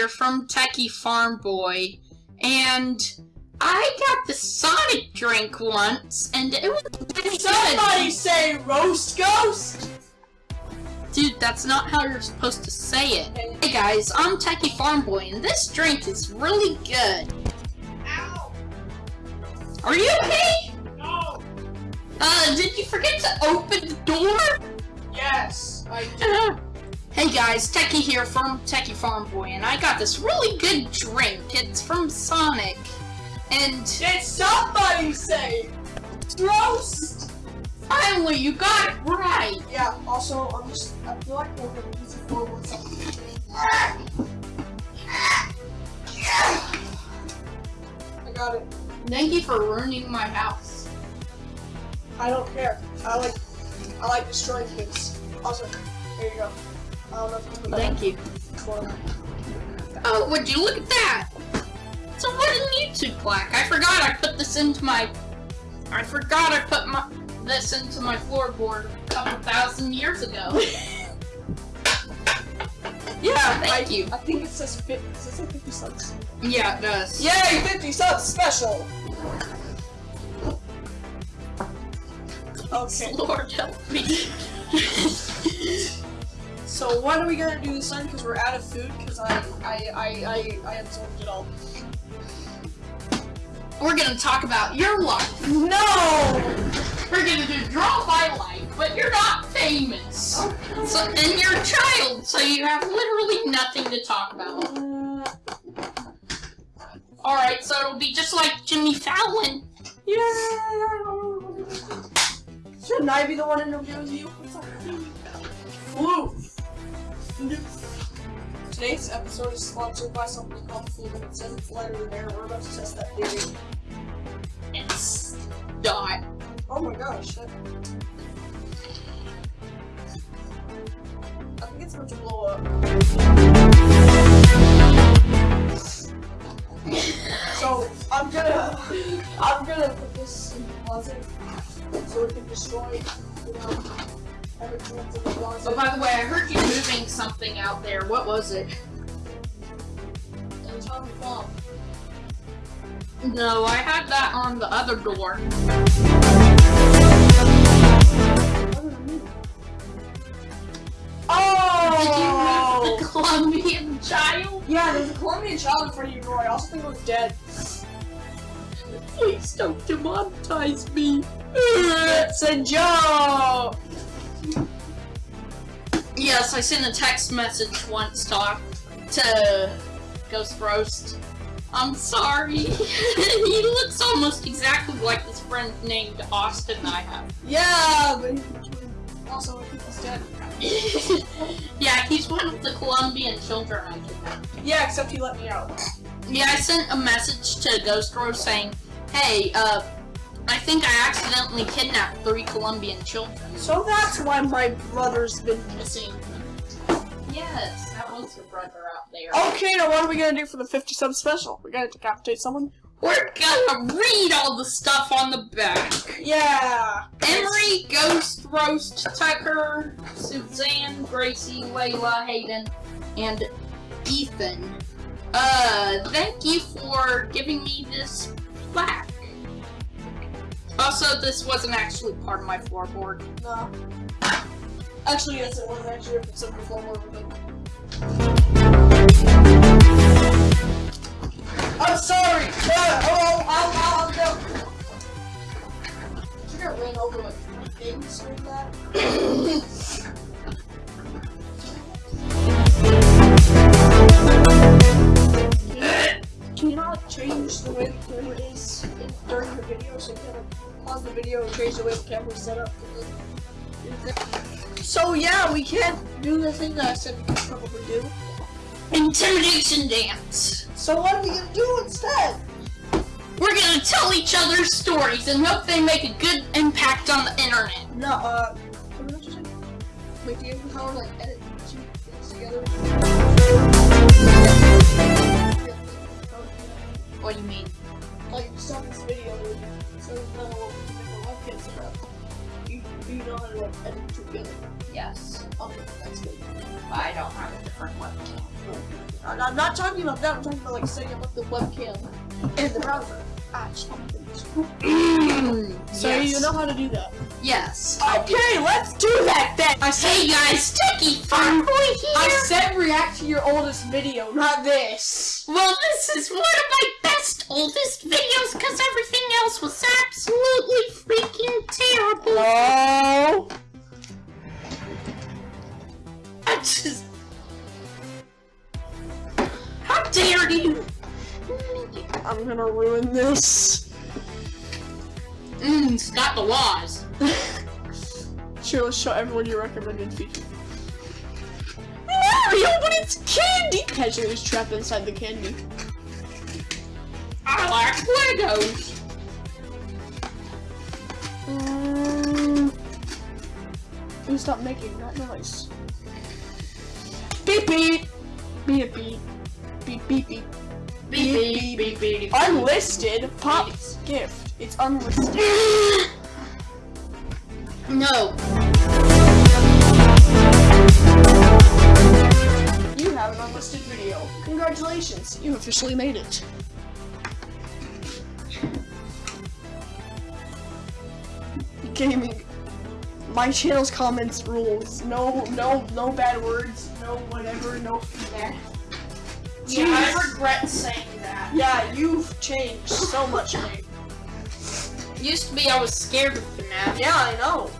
here from Techie Farm Boy, and I got the Sonic drink once, and it was pretty Somebody say roast ghost! Dude, that's not how you're supposed to say it. Hey guys, I'm Techie Farm Boy, and this drink is really good. Ow! Are you okay? No! Uh, did you forget to open the door? Yes, I did. Hey guys, Techie here from Techie Farm Boy, and I got this really good drink. It's from Sonic, and Did somebody say roast? finally you got it right. Yeah, also, I'm just, I feel like we're gonna use it for one something. I got it. Thank you for ruining my house. I don't care. I like, I like destroying things. Also, here you go. I don't know if you put that Thank you. Oh, would you look at that? It's a wooden YouTube plaque. I forgot I put this into my. I forgot I put my this into my floorboard a couple thousand years ago. Yeah, Thank I, you. I think it says 50, does it say 50 subs? yeah, it does. Yay, 50 subs special! Okay, Lord help me. so what are we gonna do this time? Because we're out of food, because I, I, I, I, I absorbed it all. We're gonna talk about your life. No! We're gonna do draw my life, but you're not famous. So, and you're a child, so you have literally nothing to talk about. Alright, so it'll be just like Jimmy Fallon. Yeah! Shouldn't I be the one interviewing you? Flu! Today's episode is sponsored by something called Flu, and it says it's lighter than air. We're about to test that theory. It's not. Oh my gosh. That... I think it's going to blow up. Oh, by the way, I heard you moving something out there. What was it? And it's on the phone. No, I had that on the other door. Oh! Did you Oh! move the Colombian child? Yeah, there's a Colombian child in front of your door. I also think it was dead. Please don't demonetize me. It's a joke! Yes, I sent a text message once talk to Ghost Roast. I'm sorry. he looks almost exactly like this friend named Austin I have. Yeah, but he- also he's dead. yeah, he's one of the Colombian children I kidnapped. Yeah, except he let me out. Yeah, I sent a message to Ghost Roast saying, hey, uh, I think I accidentally kidnapped three Colombian children. So that's why my brother's been missing. Yes, that was your brother out there. Okay, now what are we gonna do for the 50 sub special? We're gonna decapitate someone? We're gonna read all the stuff on the back. Yeah! Emery, Ghost Roast, Tucker, Suzanne, Gracie, Layla, Hayden, and Ethan. Uh, thank you for giving me this plaque. Also, this wasn't actually part of my floorboard. No. Actually, yes, it was actually if it's under floor with it. I'm sorry! Uh, oh, I'll, I'll, I'll go! Did you get ran over like three things doing that? Can you not change the way the camera is during the video so you can like, pause the video and change the way the camera's set up? So yeah, we can't do the thing that I said we could probably do. Intimidation dance. So what are we gonna do instead? We're gonna tell each other stories and hope they make a good impact on the internet. No, uh, what did you say? Wait, do you have the power to like edit two things together? What do you mean? Like stop this video, so it's not what we can make a webcam set up. You know how to like edit together. Yes. Okay, that's good. I don't have a different webcam. I'm I'm not talking about that. I'm talking about like setting up the webcam in the browser. Ah, just one thing. So yes. you know how to do that. Yes. Okay, let's do that then. I said Hey guys, Sticky Farm Boy I said react to your oldest video, not this. Well, this is one of my best, oldest videos because everything else was absolutely freaking terrible. No. I just. How dare you? I'm gonna ruin this. Mmm, it's the laws. Sure, let's show everyone your recommended feature. Mario, but it's candy! Is trapped inside the candy. I like Legos. Mm. You stop making that noise. Beep beep! Beep beep. Beep beep beep. Beep beep beep beep. Unlisted Pop's gift. It's unlisted. No. You have an unlisted video. Congratulations, you officially made it. Gaming. My channel's comments rules. No, no, no bad words. No whatever. No. Yeah, I regret saying that. Yeah, you've changed so much, mate. Used to be I was scared of FNAF. Yeah, I know.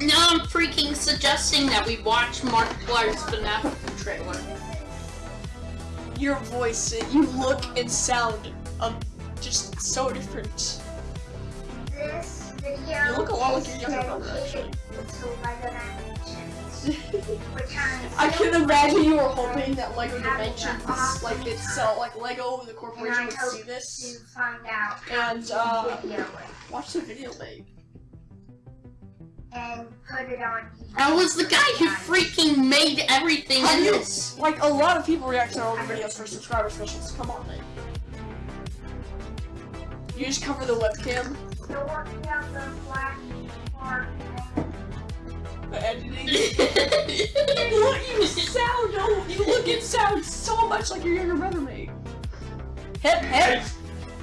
Now I'm freaking suggesting that we watch Mark Markiplier's FNAF trailer. Your voice, you look and sound um, just so different. This video You look a lot like your is younger brother, dedicated to Lego Dimensions, which I'm I so can imagine you were hoping that Lego Dimensions, like it's so, like Lego, the corporation would see this. find out how And, uh, video Watch the video, babe. and put it on YouTube. I was the guy who freaking made everything Have in you- this. Like, a lot of people react to our older videos for subscriber specials. Come on, babe. You just cover the webcam, Still working out the black part editing. Look, you sound, no, you look and sound so much like your younger brother, mate. Hip, hip.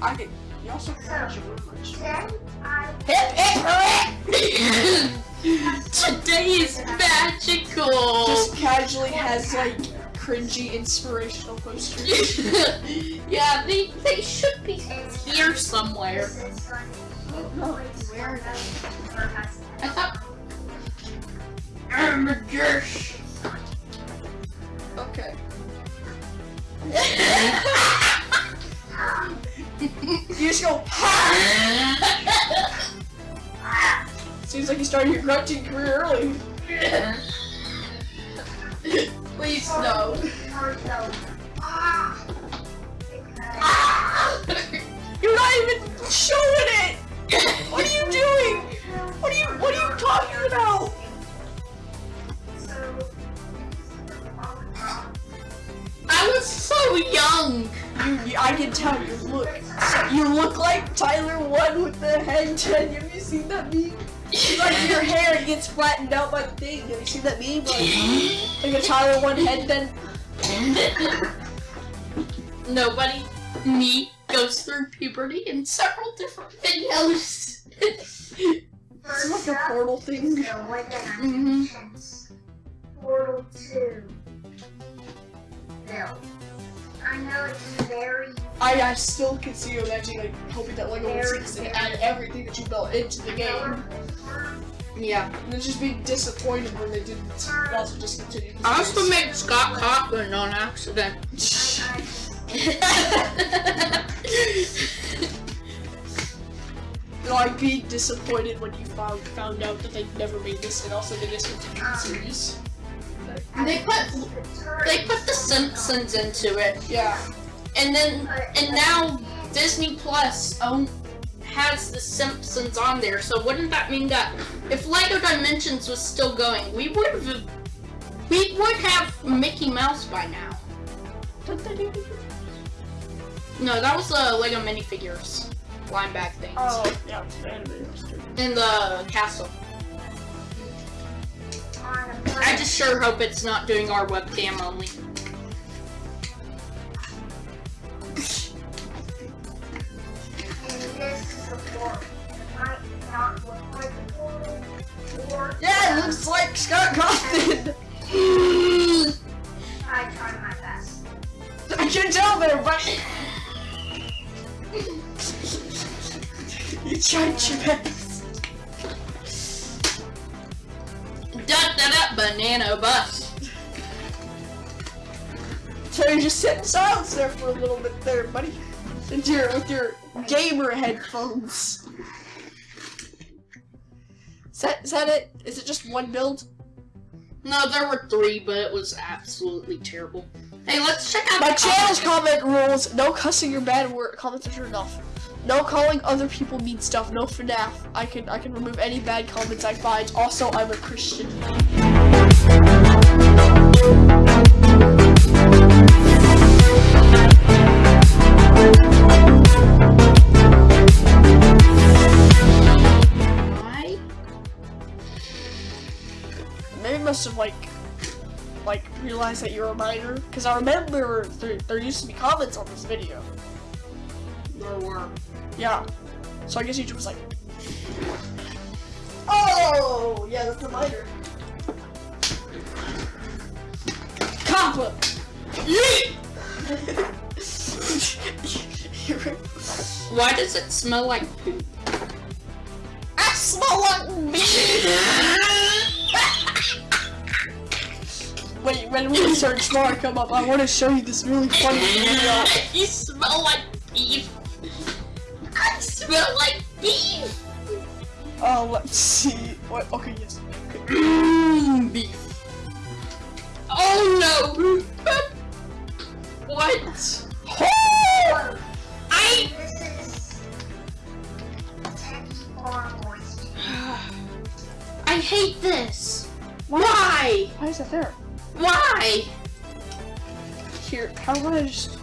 I can, you also can your room much. Today, Hip, hip! Today is magical. just casually has like cringy inspirational posters. yeah, they they should be here somewhere. This is going to be No, place where for those for us. I thought. Amadeus. Okay. You just go. Seems like you started your grunting career early. Please no. the head ten. Have you seen that meme? It's like your hair gets flattened out by the thing. Have you seen that meme? Like, like a Tyler One head then. Nobody, me, goes through puberty in several different videos. It's like a portal thing. The Lego Mhm. Portal 2 build. I know it's very I, I still can see you imagining like hoping that Lego would see this and add everything that you built into the game. Yeah. And then just be disappointed when they didn't and also discontinue. the I also series. made Scott Cawthon on accident. like be disappointed when you found found out that they never made this and also they discontinued the um, series. they put they put The Simpsons into it, Yeah. and then and now Disney Plus own has The Simpsons on there. So wouldn't that mean that if Lego Dimensions was still going, we would have we would have Mickey Mouse by now? No, that was the Lego minifigures line back things Oh, yeah, it's the animated roster. in the castle. I just sure hope it's not doing our webcam only. Yeah, it looks like Scott Cawthon. I tried my best. I can tell there, buddy. you tried your best. Da da da banana bus. So you just sit in silence there for a little bit there, buddy. With your, with your gamer headphones. Is that, is that it? Is it just one build? No, there were three, but it was absolutely terrible. Hey, let's check out My channel's comment rules, no cussing or bad word comments are turned off. No calling other people mean stuff, no FNAF. I can I can remove any bad comments I find. Also, I'm a Christian. Must have like like realized that you're a minor. Cause I remember there, there used to be comments on this video. There were. Yeah. So I guess YouTube was like Oh yeah, that's a minor. Copper! Why does it smell like poop? I smell like Wait, when we search more come up, I want to show you this really funny video. you smell like beef. I smell like beef. Oh, let's see. What? Okay, yes. Mmm, beef. Oh no. what? Oh! I. This is Teddy or Moist. I hate this. Why? Why is it there? Why? Here, how about I just